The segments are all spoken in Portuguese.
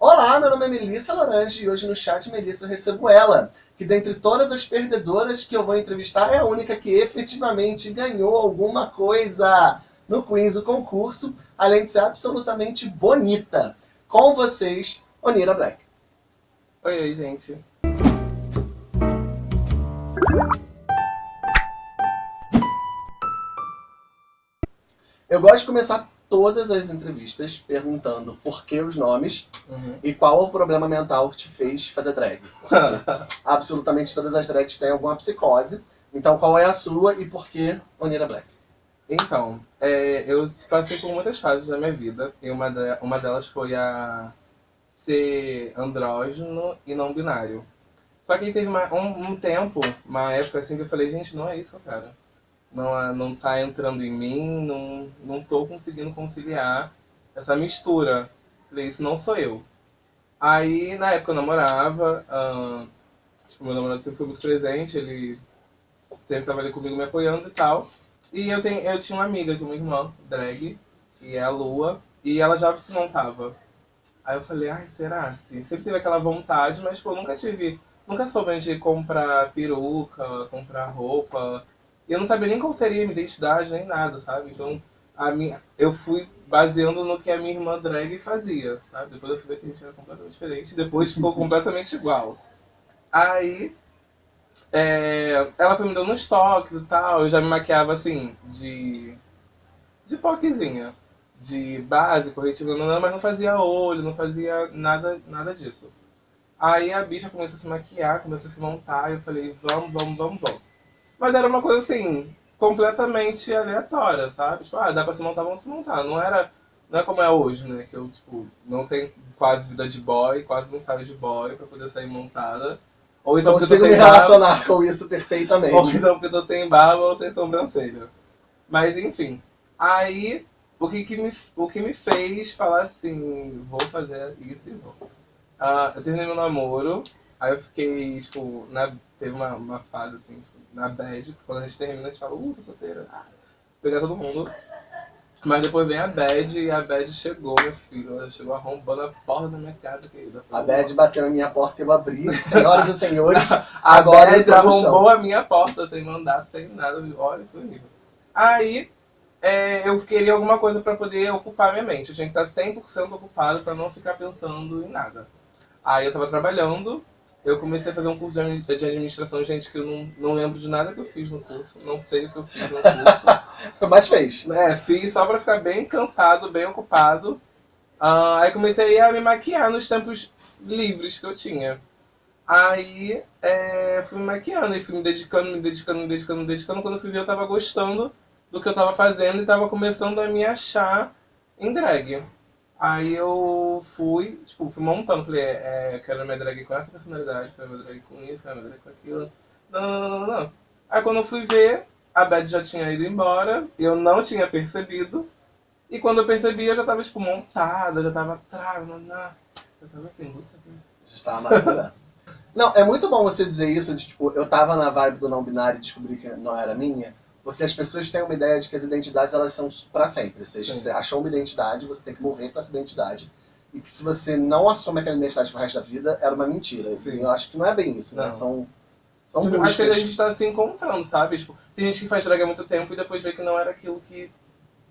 Olá, meu nome é Melissa Laranje e hoje no chat Melissa eu recebo ela, que dentre todas as perdedoras que eu vou entrevistar é a única que efetivamente ganhou alguma coisa no Queens, o concurso, além de ser absolutamente bonita. Com vocês, Onira Black. Oi, oi, gente. Eu gosto de começar todas as entrevistas perguntando por que os nomes Uhum. e qual o problema mental que te fez fazer drag. Absolutamente todas as drags têm alguma psicose. Então qual é a sua e por que Onira Black? Então, é, eu passei por muitas fases da minha vida e uma, de- uma delas foi a ser andrógeno e não binário. Só que teve uma- um, um tempo, uma época assim que eu falei, gente, não é isso, cara. Não, é- não tá entrando em mim, não, não tô conseguindo conciliar essa mistura. Falei, isso não sou eu. Aí, na época eu namorava, tipo, meu namorado sempre foi muito presente, ele sempre tava ali comigo me apoiando e tal. E eu, tenho, eu tinha uma amiga, tinha uma irmã, drag, e é a Lua, e ela já se montava. Aí eu falei, ai, será? Assim? Sempre tive aquela vontade, mas pô, nunca tive. Nunca soube de comprar peruca, comprar roupa. E eu não sabia nem qual seria a minha identidade, nem nada, sabe? Então, a minha, eu fui baseando no que a minha irmã drag fazia, sabe? Depois eu fui ver que a gente era completamente diferente, depois ficou completamente igual. Aí, é, ela foi me dando uns toques e tal, eu já me maquiava assim, de. de poquezinha. De base, corretivo, não, mas não fazia olho, não fazia nada, nada disso. Aí a bicha começou a se maquiar, começou a se montar, e eu falei, vamos, vamos, vamos, vamos. Mas era uma coisa assim, completamente aleatória, sabe? Tipo, ah, dá pra se montar, vamos se montar. Não era. Não é como é hoje, né? Que eu, tipo, não tenho quase vida de boy, quase não saio de boy pra poder sair montada. Ou então porque eu Consigo me sem barba, relacionar com isso ou perfeitamente. então porque eu tô sem barba ou sem sobrancelha. Mas enfim. Aí, o que, que, me, o que me fez falar assim, vou fazer isso e vou. Ah, eu terminei meu namoro, aí eu fiquei, tipo, na, teve uma, uma fase assim, tipo, na bad, quando a gente termina, a gente fala, uh, tô solteira, ah, pegar todo mundo. Mas depois vem a bad e a bad chegou, meu filho, ela chegou arrombando a porta da minha casa, querida. A Bad bateu na minha porta e eu abri. Senhoras e senhores, A Agora Bad arrombou a minha porta sem mandar, sem nada. Olha, foi horrível. Aí, é, eu queria alguma coisa pra poder ocupar minha mente. Eu tinha que estar 100% ocupado pra não ficar pensando em nada. Aí eu tava trabalhando, eu comecei a fazer um curso de admi- de administração, gente, que eu não, não lembro de nada que eu fiz no curso. Não sei o que eu fiz no curso. mas fez. É, fiz só pra ficar bem cansado, bem ocupado. Ah, aí comecei a me maquiar nos tempos livres que eu tinha. Aí é, fui me maquiando e fui me dedicando, me dedicando, me dedicando, me dedicando. Quando eu fui ver, eu tava gostando do que eu tava fazendo e tava começando a me achar em drag. Aí eu fui, tipo, fui montando, falei, é, é, quero minha drag com essa personalidade, quero minha drag com isso, quero minha drag com aquilo. Não, não, não, não, não. Aí quando eu fui ver, a Beth já tinha ido embora, eu não tinha percebido. E quando eu percebi, eu já tava, tipo, montada, já tava não. Eu tava assim, você Já estava maravilhosa. Não, é muito bom você dizer isso, de tipo, eu tava na vibe do não binário e descobri que não era minha, porque as pessoas têm uma ideia de que as identidades elas são pra sempre. Ou seja, você achou uma identidade, você tem que morrer com essa identidade. E que se você não assume aquela identidade pro resto da vida, era uma mentira. Sim. Eu acho que não é bem isso, né? Não. São, são Tipo, acho que a buscas. gente tá se encontrando, sabe? Tipo, tem gente que faz drag há muito tempo e depois vê que não era aquilo que,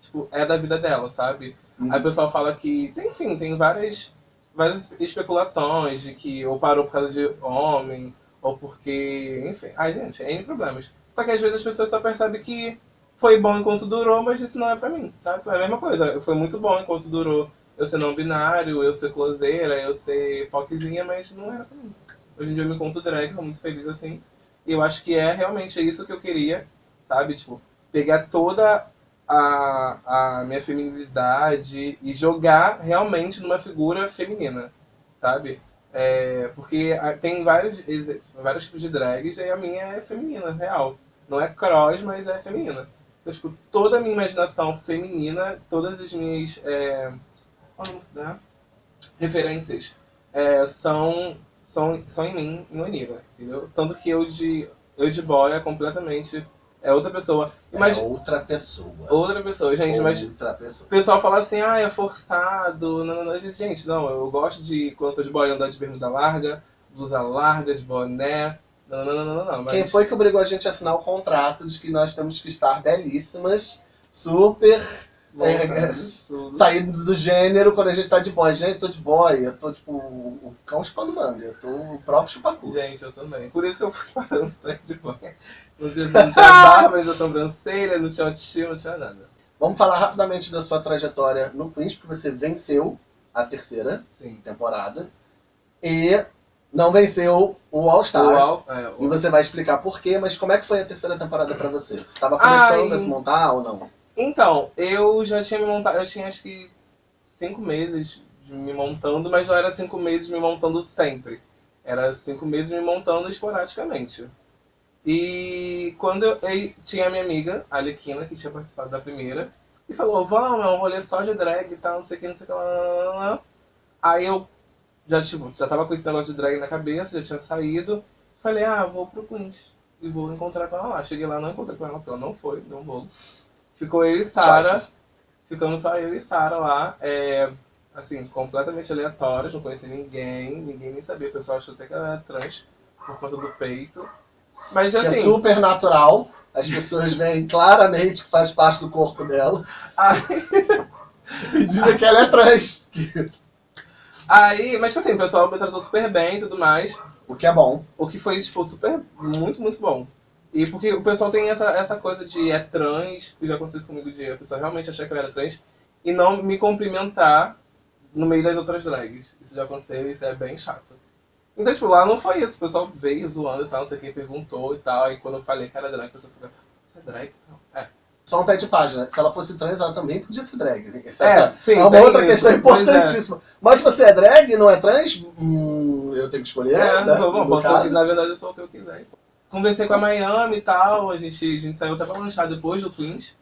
tipo, é da vida dela, sabe? Hum. Aí o pessoal fala que, enfim, tem várias, várias especulações de que ou parou por causa de homem, ou porque, enfim. Ai, gente, é N problemas. Só que às vezes as pessoas só percebem que foi bom enquanto durou, mas isso não é pra mim, sabe? É a mesma coisa. Foi muito bom enquanto durou eu ser não binário, eu ser closeira, eu ser poquezinha, mas não era pra mim. Hoje em dia eu me encontro drag, tô muito feliz assim. E eu acho que é realmente isso que eu queria, sabe? Tipo, pegar toda a, a minha feminilidade e jogar realmente numa figura feminina, sabe? É, porque tem vários, vários tipos de drags e a minha é feminina, real. Não é cross, mas é feminina. Então, tipo, toda a minha imaginação feminina, todas as minhas é, dá? referências é, são, são, são em mim, no Anira, entendeu? Tanto que eu de, eu de boy é completamente É outra pessoa. Mas É outra pessoa. outra pessoa, gente, mas Outra pessoa. o pessoal fala assim, ah, é forçado. Não, não, não. Gente, não, eu gosto de, quando eu tô de boy, andar de bermuda larga, blusa larga, de boné. Não, não, não, não, não, não. Mas... Quem foi que obrigou a gente a assinar o contrato de que nós temos que estar belíssimas, super Voltados, tudo. saindo do gênero quando a gente tá de boy. Gente, eu tô de boy, eu tô tipo o cão chupando manga, eu tô o próprio chupacu. Gente, eu também. Por isso que eu fui parando sair de boy. No dia não tinha barba, não tinha sobrancelha, não tinha autoestima, não tinha nada. Vamos falar rapidamente da sua trajetória no Queens, porque você venceu a terceira Sim. temporada e não venceu o All Stars. O Al- é, o- E você vai explicar por quê, mas como é que foi a terceira temporada pra você? Você estava começando Ai. a se montar ou não? Então, eu já tinha me montado, eu tinha acho que cinco meses de me montando, mas não era cinco meses me montando sempre. Era cinco meses me montando esporadicamente. E quando eu, eu tinha a minha amiga, a Alequina, que tinha participado da primeira, e falou, vamos, é um rolê só de drag e tal, não sei o que, não sei o que lá. Aí eu já, tipo, já tava com esse negócio de drag na cabeça, já tinha saído. Falei, ah, vou pro Queens. E vou encontrar com ela lá. Cheguei lá, não encontrei com ela, porque ela não foi, deu um bolo. Ficou eu e Sara. Ficamos só eu e Sara lá. É, assim, completamente aleatórios, não conhecia ninguém, ninguém nem sabia. O pessoal achou até que ela era trans por conta do peito. Mas Que é assim. super natural. As pessoas veem claramente que faz parte do corpo dela. Aí, E dizem que ela é trans. aí, mas tipo assim, o pessoal me tratou super bem e tudo mais. O que é bom. O que foi, tipo, super, muito, muito bom. E porque o pessoal tem essa, essa coisa de é trans, que já aconteceu isso comigo de a pessoa realmente achar que eu era trans, e não me cumprimentar no meio das outras drags. Isso já aconteceu e isso é bem chato. Então, tipo, lá não foi isso. O pessoal veio zoando e tal, não sei quem perguntou e tal. E quando eu falei que era drag, a pessoa ficou, você é drag? Não. É. Só um pé de página. Se ela fosse trans, ela também podia ser drag. Essa É, sim, é uma outra isso. questão é. importantíssima. Mas você é drag e não é trans? Hum, eu tenho que escolher. É, né? bom, caso. na verdade eu sou o que eu quiser. Conversei com a Miami e tal, a gente, a gente saiu até pra lanchar depois do Queens.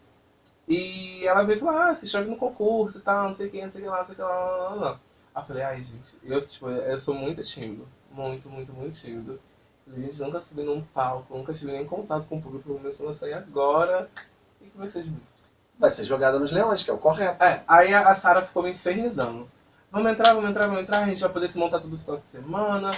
E ela veio falar, ah, se inscreve no concurso e tal, não sei o que, não sei o que lá, não sei o que lá, lá, lá, lá. Aí eu falei, ai gente, eu, tipo, eu sou muito tímido. Muito, muito, muito tímido. Falei, gente, nunca subi num palco, nunca tive nem contato com o público, começando a sair agora. E que vai ser de mim? Vai ser jogada nos leões, que é o correto. É, aí a, a Sara ficou me infernizando. Vamos entrar, vamos entrar, vamos entrar, a gente vai poder se montar tudo esse final de semana,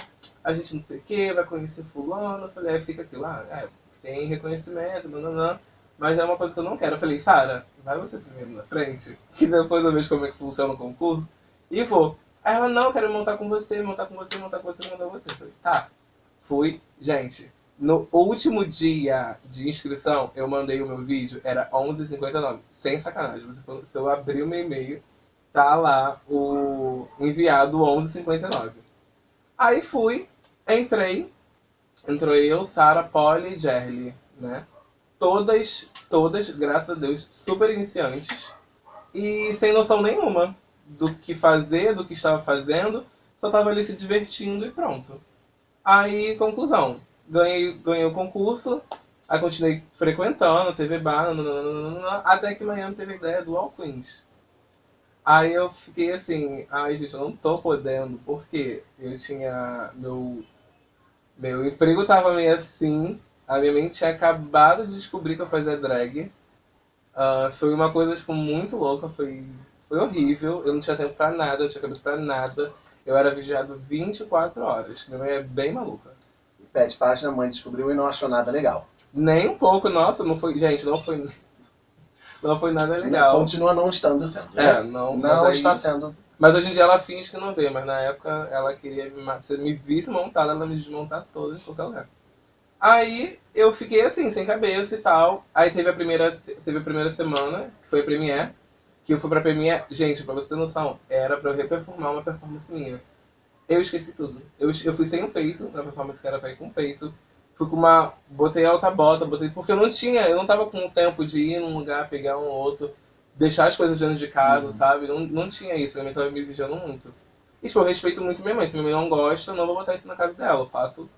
a gente não sei o que, vai conhecer fulano. Eu falei, aí fica aqui lá, é, tem reconhecimento, nananã, mas é uma coisa que eu não quero. Eu falei, Sara, vai você primeiro na frente, que depois eu vejo como é que funciona o concurso, e vou. Aí ela, não, eu quero montar com você, montar com você, montar com você, montar com você. Eu falei, tá. Fui, gente, no último dia de inscrição, eu mandei o meu vídeo, era 11h59, sem sacanagem. Você falou- Se eu abrir o meu e-mail, tá lá o enviado 11h59. Aí fui, entrei, entrou eu, Sara, Polly e Jerly, né? Todas, todas, graças a Deus, super iniciantes e sem noção nenhuma do que fazer, do que estava fazendo, só tava ali se divertindo e pronto. Aí, conclusão, ganhei, ganhei o concurso, aí continuei frequentando, TV Bar, até que Miami teve a ideia do All Queens. Aí eu fiquei assim, ai gente, eu não tô podendo, porque eu tinha. Meu, meu emprego tava meio assim, a minha mente tinha acabado de descobrir que eu fazia drag. Ah, foi uma coisa tipo, muito louca, foi, foi horrível, eu não tinha tempo pra nada, eu tinha cabeça pra nada. Eu era vigiado 24 horas. Minha mãe é bem maluca. Pé de página, a mãe descobriu e não achou nada legal. Nem um pouco, nossa, não foi. Gente, não foi. Não foi nada legal. Continua não estando sendo. É, né? não. Não mas aí- está sendo. Mas hoje em dia ela finge que não vê, mas na época ela queria me, se me visse montada, ela me desmontar toda em qualquer lugar. Aí eu fiquei assim, sem cabeça e tal. Aí teve a primeira, teve a primeira semana, que foi a Premiere, que eu fui pra Premiere. Gente, pra você ter noção, era pra eu reperformar uma performance minha. Eu esqueci tudo. Eu, eu fui sem o peito, na performance que era pra ir com o peito. Fui com uma. Botei alta bota, botei. Porque eu não tinha, eu não tava com o tempo de ir num lugar, pegar um outro, deixar as coisas dentro de casa, Uhum. sabe? Não, não tinha isso, minha mãe tava me vigiando muito. E tipo, eu respeito muito minha mãe. Se minha mãe não gosta, eu não vou botar isso na casa dela. Eu faço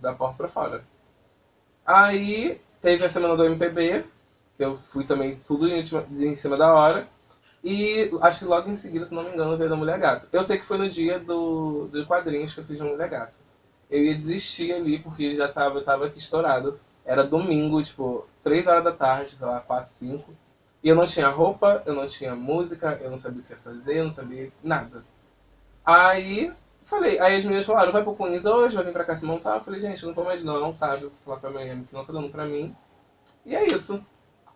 da porta pra fora. Aí teve a semana do MPB, que eu fui também tudo em, em cima da hora. E acho que logo em seguida, se não me engano, veio da Mulher Gato. Eu sei que foi no dia do, do quadrinhos que eu fiz da Mulher Gato. Eu ia desistir ali porque já tava, eu tava aqui estourado. Era domingo, tipo, 3 horas da tarde, sei lá, 4, 5. E eu não tinha roupa, eu não tinha música, eu não sabia o que fazer, eu não sabia nada. Aí, falei, aí as meninas falaram, vai pro Queens hoje, vai vir pra cá se montar. Eu falei, gente, não vou mais não, sabe? Vou falar pra minha que não tá dando pra mim. E é isso.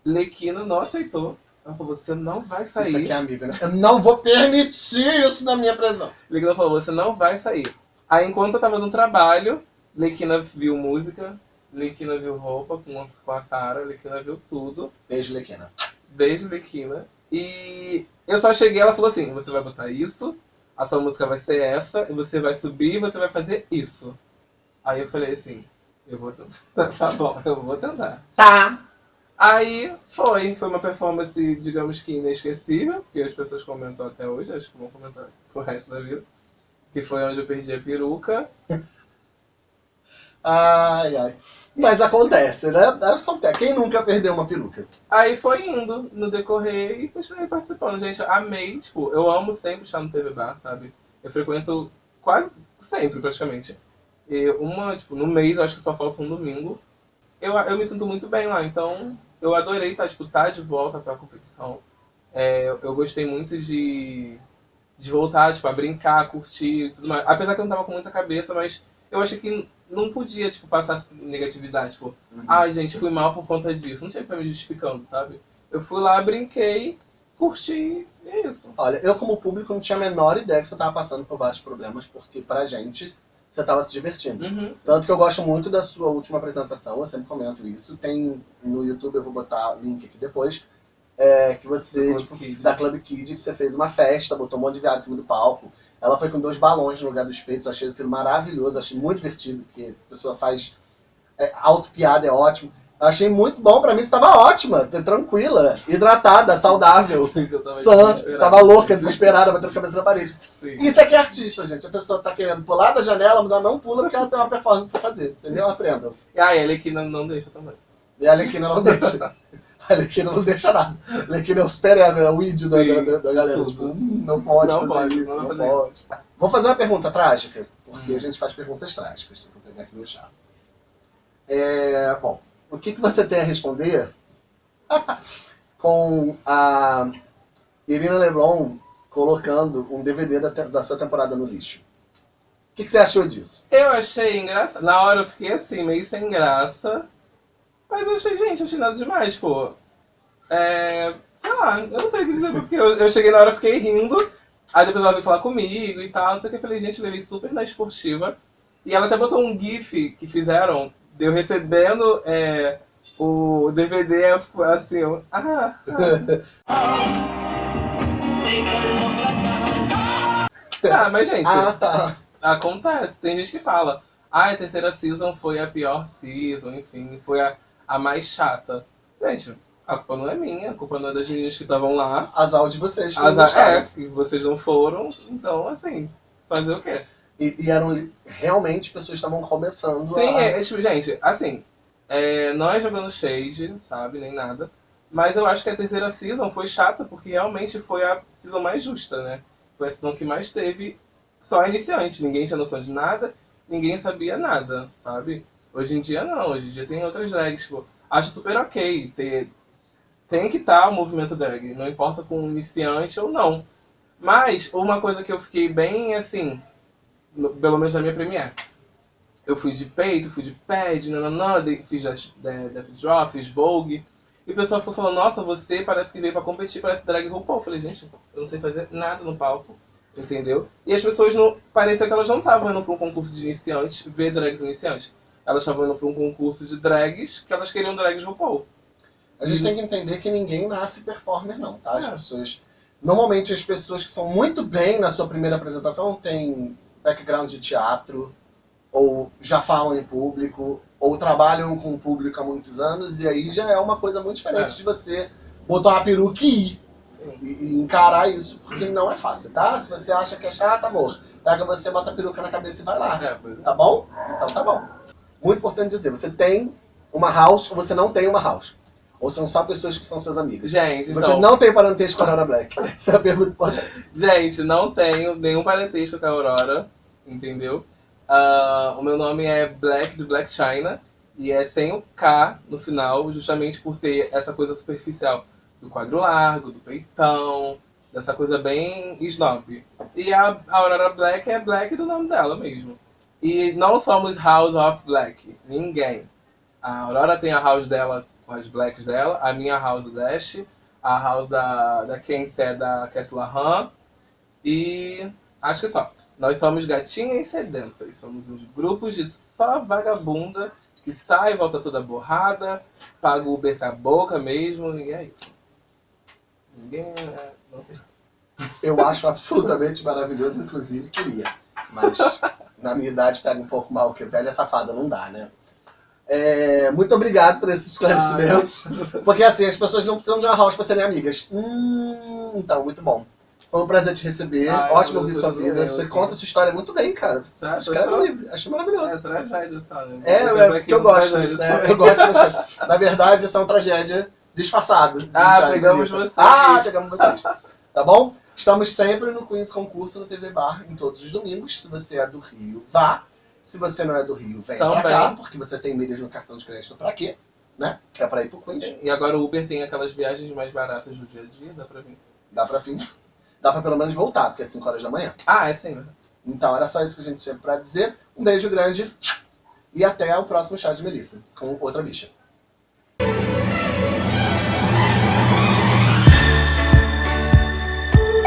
Lequina não aceitou. Ela falou, você não vai sair. Isso aqui é amigo, né? Eu não vou permitir isso na minha presença. Lequina falou, você não vai sair. Aí enquanto eu tava no trabalho, Lequina viu música, Lequina viu roupa com, com a Sara, Lequina viu tudo. Beijo, Lequina. Beijo, Lequina. E eu só cheguei ela falou assim, você vai botar isso, a sua música vai ser essa, e você vai subir e você vai fazer isso. Aí eu falei assim, eu vou tentar. tá bom, eu vou tentar. Tá. Aí foi, foi uma performance, digamos que inesquecível, porque as pessoas comentam até hoje, acho que vão comentar pro resto da vida. Que foi onde eu perdi a peruca. Ai, ai. Mas acontece, né? Acontece. Quem nunca perdeu uma peruca? Aí foi indo no decorrer e continuei participando. Gente, amei, tipo, eu amo sempre estar no TV Bar, sabe? Eu frequento quase sempre, praticamente. E uma, tipo, no mês, eu acho que só falta um domingo. Eu, eu me sinto muito bem lá, então eu adorei estar, tipo, estar de volta pra competição. É, eu gostei muito de, de voltar, tipo, a brincar, a curtir tudo mais. Apesar que eu não tava com muita cabeça, mas eu achei que não podia, tipo, passar negatividade, tipo, Uhum. ai, gente, fui mal por conta disso. Não tinha que ficar me justificando, sabe? Eu fui lá, brinquei, curti, e é isso. Olha, eu como público não tinha a menor ideia que você tava passando por vários problemas, porque pra gente, você tava se divertindo. Uhum. Tanto que eu gosto muito da sua última apresentação, eu sempre comento isso. Tem no YouTube, eu vou botar link aqui depois, é, que você, Club tipo, Kid. da Club Kid, que você fez uma festa, botou um monte de viado em cima do palco. Ela foi com dois balões no lugar dos peitos, eu achei aquilo maravilhoso, achei muito divertido, porque a pessoa faz é, auto-piada, é ótimo. Achei muito bom, pra mim você tava ótima, tranquila, hidratada, saudável, sã, tava louca, desesperada, batendo a cabeça na parede. Sim. Isso aqui é artista, gente. A pessoa tá querendo pular da janela, mas ela não pula porque ela tem uma performance pra fazer. Entendeu? Aprendam. E a aqui não, deixa também. E a Alequina não deixa. A Alequina não deixa nada. A Alequina é o super ego, é o id da, da, da galera. Tipo, hum, não pode Não fazer pode, isso, não não, fazer. pode. Vou fazer uma pergunta trágica, porque Hum. a gente faz perguntas trágicas. Vou pegar aqui no chá. É, bom, o que, que você tem a responder com a Irina Lebron colocando um DVD da, da sua temporada no lixo? O que, que você achou disso? Eu achei engraçado. Na hora eu fiquei assim, meio sem graça. Mas eu achei, gente, achei nada demais, pô. É. Sei lá, eu não sei o que dizer, porque eu, eu cheguei na hora, fiquei rindo. Aí depois ela veio falar comigo e tal, não sei o que. Eu falei, gente, levei super na esportiva. E ela até botou um GIF que fizeram, de eu recebendo é, o DVD, eu fico assim, eu, ah, ah. Ah, mas gente, Ah, tá. Acontece, tem gente que fala, ah, a terceira season foi a pior season, enfim, foi a, a mais chata. Gente, a culpa não é minha, a culpa não é das meninas que estavam lá. Azar de vocês que gostaram. é, que vocês não foram, então assim, fazer o quê? E, e eram realmente pessoas que estavam começando Sim, a... é, é tipo, gente, assim, é, não é jogando shade, sabe, nem nada. Mas eu acho que a terceira season foi chata porque realmente foi a season mais justa, né? Foi a season que mais teve só iniciante. Ninguém tinha noção de nada, ninguém sabia nada, sabe? Hoje em dia não, hoje em dia tem outras drags, tipo, acho super ok ter. Tem que estar o movimento drag, não importa com iniciante ou não. Mas uma coisa que eu fiquei bem assim, pelo menos na minha premiere. Eu fui de peito, fui de pad, nananã, fiz Death, de- Death Drop, fiz Vogue. E o pessoal ficou falando, nossa, você parece que veio pra competir, parece drag RuPaul. Eu falei, gente, eu não sei fazer nada no palco, entendeu? E as pessoas não. Parecia que elas não estavam indo pra um concurso de iniciantes, ver drags iniciantes. Elas estavam indo pra um concurso de drags, que elas queriam drags RuPaul. A gente tem que entender que ninguém nasce performer, não, tá? As É. pessoas. Normalmente as pessoas que são muito bem na sua primeira apresentação têm background de teatro, ou já falam em público, ou trabalham com o público há muitos anos, e aí já é uma coisa muito diferente É. de você botar uma peruca e ir. E, e encarar isso, porque não é fácil, tá? Se você acha que é chato, amor, pega você, bota a peruca na cabeça e vai lá. É, é. Tá bom? Então tá bom. Muito importante dizer, você tem uma house ou você não tem uma house. Ou são só pessoas que são suas amigas. Gente, Você então. não tem parentesco com a Aurora Black. Essa é a pergunta importante. Gente, não tenho nenhum parentesco com a Aurora, entendeu? Ah, o meu nome é Black, de Black China. E é sem o K no final, justamente por ter essa coisa superficial do quadro largo, do peitão, dessa coisa bem snob. E a Aurora Black é Black do nome dela mesmo. E não somos House of Black, ninguém. A Aurora tem a house dela com as blacks dela, a minha house Dash, a house da, da Kenzie é da Kessler Han, e acho que só. Nós somos gatinhas sedentas, somos uns grupos de só vagabunda que sai, volta toda borrada, paga o Uber com a boca mesmo, e é isso. Ninguém. É, não tem. Eu acho absolutamente maravilhoso, inclusive queria. Mas na minha idade pega um pouco mal, porque velha safada não dá, né? É, muito obrigado por esses esclarecimentos. Ah, porque assim, as pessoas não precisam de uma house para serem amigas. Hum, então, muito bom. Foi um prazer te receber. Ah, Ótimo ouvir sua vida. Você conta sua história muito bem, cara. Tá, Escreve um livro. Achei maravilhoso. É tragédia, sabe? É, é porque eu gosto. Né? Eu gosto bastante. Na verdade, essa é uma tragédia disfarçada. Ah, pegamos vocês. Ah, chegamos vocês. Tá bom? Estamos sempre no Queens Concurso no TV Bar, em todos os domingos. Se você é do Rio, vá. Se você não é do Rio, vem Também. pra cá, porque você tem milhas no cartão de crédito pra quê? Né? Que é pra ir pro Queens. E agora o Uber tem aquelas viagens mais baratas do dia a dia, dá pra vir. Dá pra vir. Dá pra pelo menos voltar, porque é 5 horas da manhã. Ah, é sim. Então era só isso que a gente tinha pra dizer. Um beijo grande e até o próximo chá de Melissa, com outra bicha.